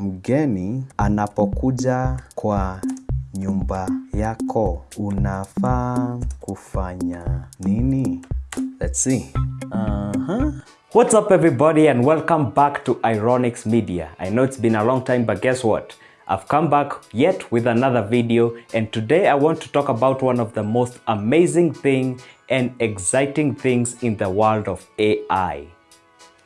mgeni anapokuja kwa nyumba yako unafaa kufanya nini? Let's see. Uh-huh. What's up everybody and welcome back to Ironics Media. I know it's been a long time but guess what? I've come back yet with another video and today I want to talk about one of the most amazing thing and exciting things in the world of AI.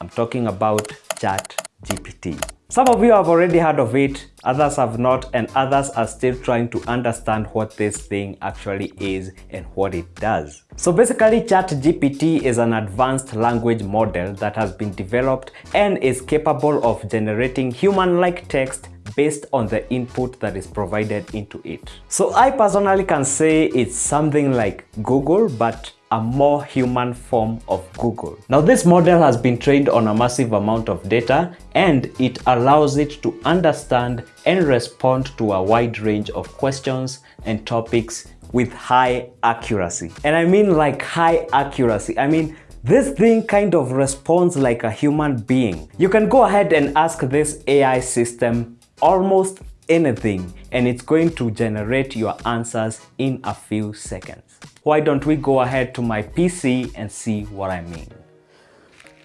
I'm talking about ChatGPT. Some of you have already heard of it, others have not, and others are still trying to understand what this thing actually is and what it does. So basically, ChatGPT is an advanced language model that has been developed and is capable of generating human-like text based on the input that is provided into it. So I personally can say it's something like Google, but a more human form of Google. Now this model has been trained on a massive amount of data and it allows it to understand and respond to a wide range of questions and topics with high accuracy. And I mean like high accuracy. I mean this thing kind of responds like a human being. You can go ahead and ask this AI system almost anything and it's going to generate your answers in a few seconds. Why don't we go ahead to my PC and see what I mean?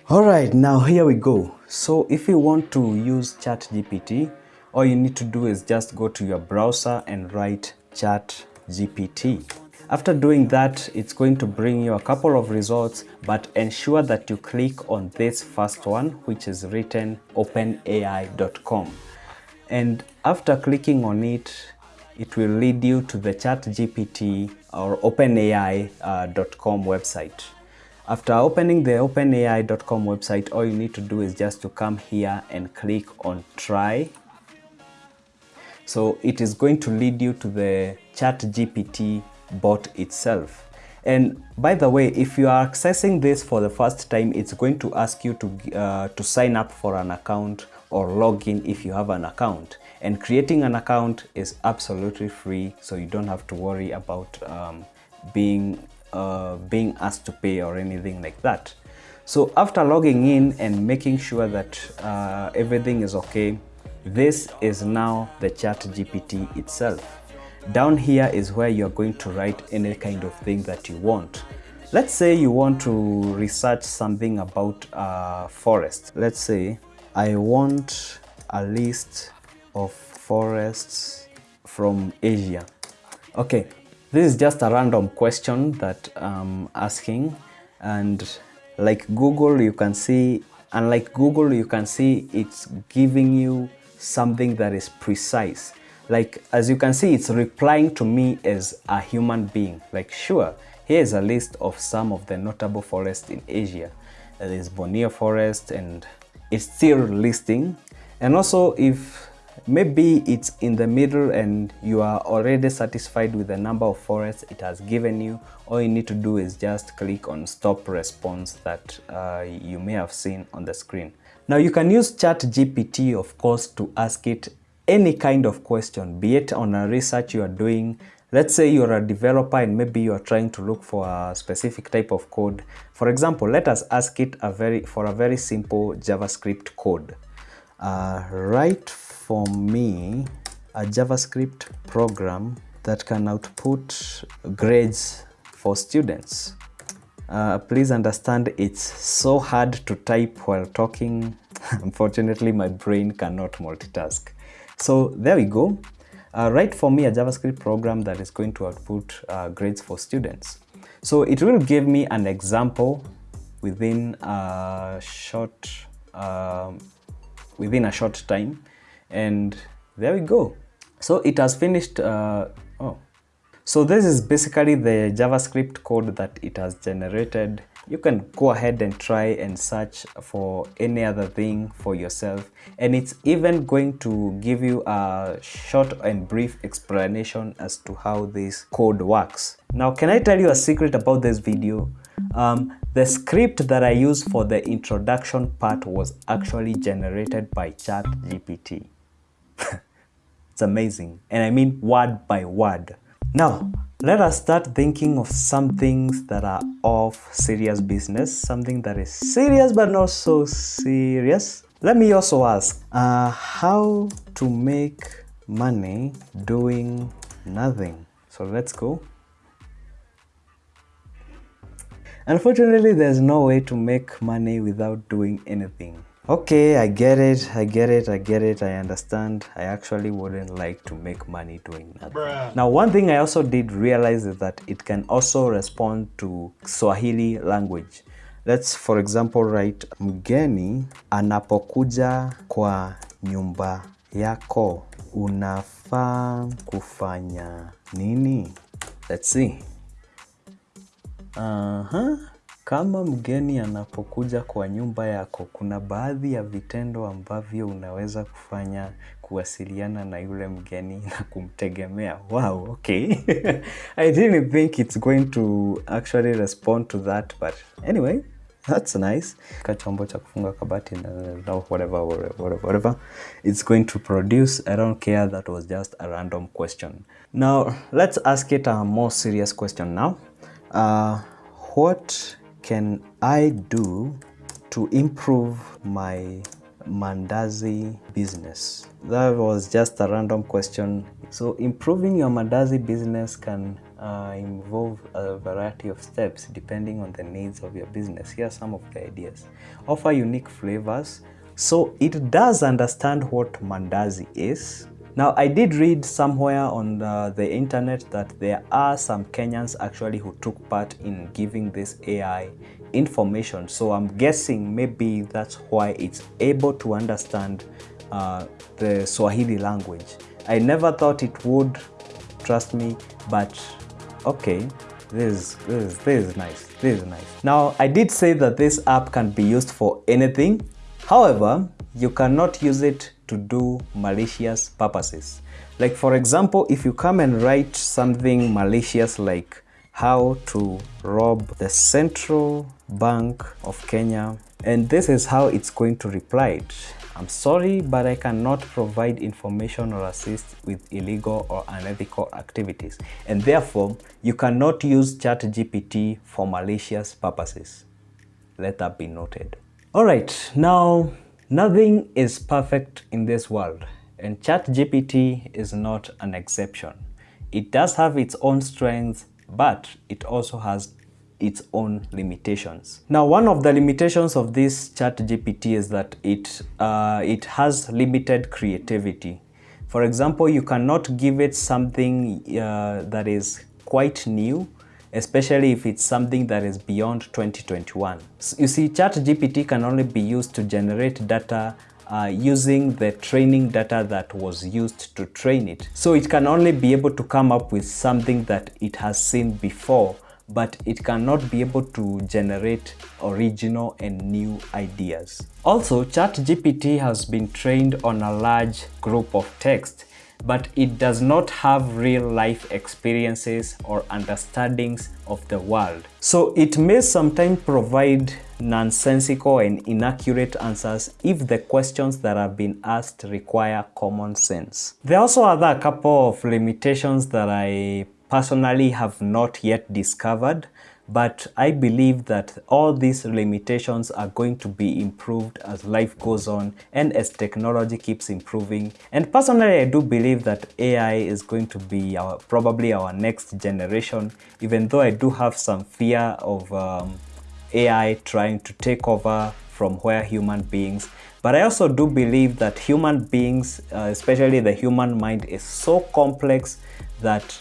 Alright, now here we go. So if you want to use ChatGPT, all you need to do is just go to your browser and write ChatGPT. After doing that, it's going to bring you a couple of results, but ensure that you click on this first one, which is written openai.com. And after clicking on it, it will lead you to the ChatGPT or OpenAI.com uh, website. After opening the OpenAI.com website, all you need to do is just to come here and click on try. So it is going to lead you to the ChatGPT bot itself. And by the way, if you are accessing this for the first time, it's going to ask you to, uh, to sign up for an account or log in if you have an account. And creating an account is absolutely free, so you don't have to worry about um, being, uh, being asked to pay or anything like that. So after logging in and making sure that uh, everything is okay, this is now the chat GPT itself. Down here is where you're going to write any kind of thing that you want. Let's say you want to research something about uh, forest. Let's say I want a list of forests from Asia. Okay, this is just a random question that I'm asking and like Google you can see, unlike Google you can see it's giving you something that is precise. Like as you can see it's replying to me as a human being. Like sure, here is a list of some of the notable forests in Asia. There is Borneo forest and it's still listing. And also if maybe it's in the middle and you are already satisfied with the number of forests it has given you all you need to do is just click on stop response that uh, you may have seen on the screen. Now you can use chat gpt of course to ask it any kind of question be it on a research you are doing Let's say you're a developer and maybe you are trying to look for a specific type of code. For example, let us ask it a very for a very simple JavaScript code. Uh, write for me a JavaScript program that can output grades for students. Uh, please understand it's so hard to type while talking. Unfortunately, my brain cannot multitask. So there we go uh, write for me a JavaScript program that is going to output uh, grades for students. So it will give me an example within a short uh, within a short time and there we go. So it has finished uh, oh so this is basically the JavaScript code that it has generated you can go ahead and try and search for any other thing for yourself. And it's even going to give you a short and brief explanation as to how this code works. Now can i tell you a secret about this video? Um, the script that i used for the introduction part was actually generated by chat gpt it's amazing. And i mean word by word. Now let us start thinking of some things that are of serious business, something that is serious but not so serious. Let me also ask, uh, how to make money doing nothing? So let's go. Unfortunately, there's no way to make money without doing anything. Okay, I get it, I get it, I get it, I understand. I actually wouldn't like to make money doing nothing. Bruh. Now, one thing I also did realize is that it can also respond to Swahili language. Let's, for example, write mgeni anapokuja kwa nyumba yako unafaa kufanya nini? Let's see. Aha. Kama mgeni anapokuja kwa nyumba yako, kuna baadhi ya vitendo ambavyo unaweza kufanya kuwasiliana na yule mgeni na kumtegemea. Wow, okay. I didn't think it's going to actually respond to that, but anyway, that's nice. Ka chombo cha kufunga kabati na whatever, whatever, whatever. It's going to produce. I don't care. That was just a random question. Now, let's ask it a more serious question now. Uh, what can I do to improve my mandazi business? That was just a random question. So improving your mandazi business can uh, involve a variety of steps depending on the needs of your business. Here are some of the ideas. Offer unique flavors. So it does understand what mandazi is. Now, I did read somewhere on the, internet that there are some Kenyans actually who took part in giving this AI information. So I'm guessing maybe that's why it's able to understand uh, the Swahili language. I never thought it would, trust me, but okay. This this, is, this is nice. This is nice. Now, I did say that this app can be used for anything. However, you cannot use it to do malicious purposes. Like for example, if you come and write something malicious like how to rob the Central Bank of Kenya, and this is how it's going to reply it. I'm sorry, but I cannot provide information or assist with illegal or unethical activities, and therefore you cannot use ChatGPT for malicious purposes. Let that be noted. All right, now Nothing is perfect in this world, and ChatGPT is not an exception. It does have its own strengths, but it also has its own limitations. Now, one of the limitations of this ChatGPT is that it, uh, it has limited creativity. For example, you cannot give it something uh, that is quite new especially if it's something that is beyond 2021. You see, ChatGPT can only be used to generate data uh, using the training data that was used to train it. So it can only be able to come up with something that it has seen before, but it cannot be able to generate original and new ideas. Also, ChatGPT has been trained on a large group of text but it does not have real life experiences or understandings of the world. So it may sometimes provide nonsensical and inaccurate answers if the questions that have been asked require common sense. There also a couple of limitations that I personally have not yet discovered but I believe that all these limitations are going to be improved as life goes on and as technology keeps improving. And personally, I do believe that AI is going to be our, probably our next generation, even though I do have some fear of um, AI trying to take over from where human beings but I also do believe that human beings, uh, especially the human mind, is so complex that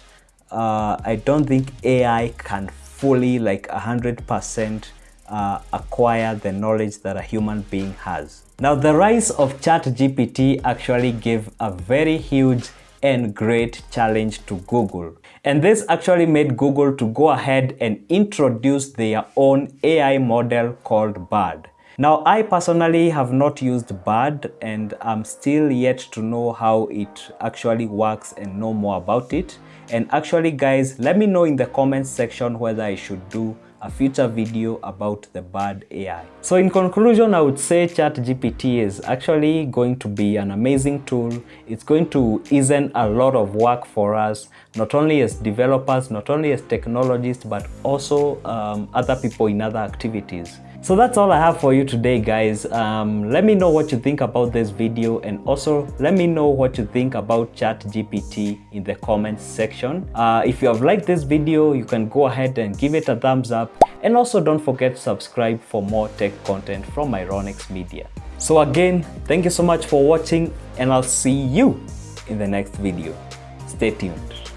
uh, I don't think AI can fully like 100% uh, acquire the knowledge that a human being has. Now the rise of ChatGPT actually gave a very huge and great challenge to Google. And this actually made Google to go ahead and introduce their own AI model called BARD. Now, I personally have not used BARD and I'm still yet to know how it actually works and know more about it. And actually guys, let me know in the comments section whether I should do a future video about the BARD AI. So in conclusion, I would say ChatGPT is actually going to be an amazing tool. It's going to ease a lot of work for us, not only as developers, not only as technologists, but also um, other people in other activities. So that's all I have for you today guys. Um, let me know what you think about this video and also let me know what you think about ChatGPT in the comments section. Uh, if you have liked this video, you can go ahead and give it a thumbs up and also don't forget to subscribe for more tech content from Ironics Media. So again, thank you so much for watching and I'll see you in the next video. Stay tuned.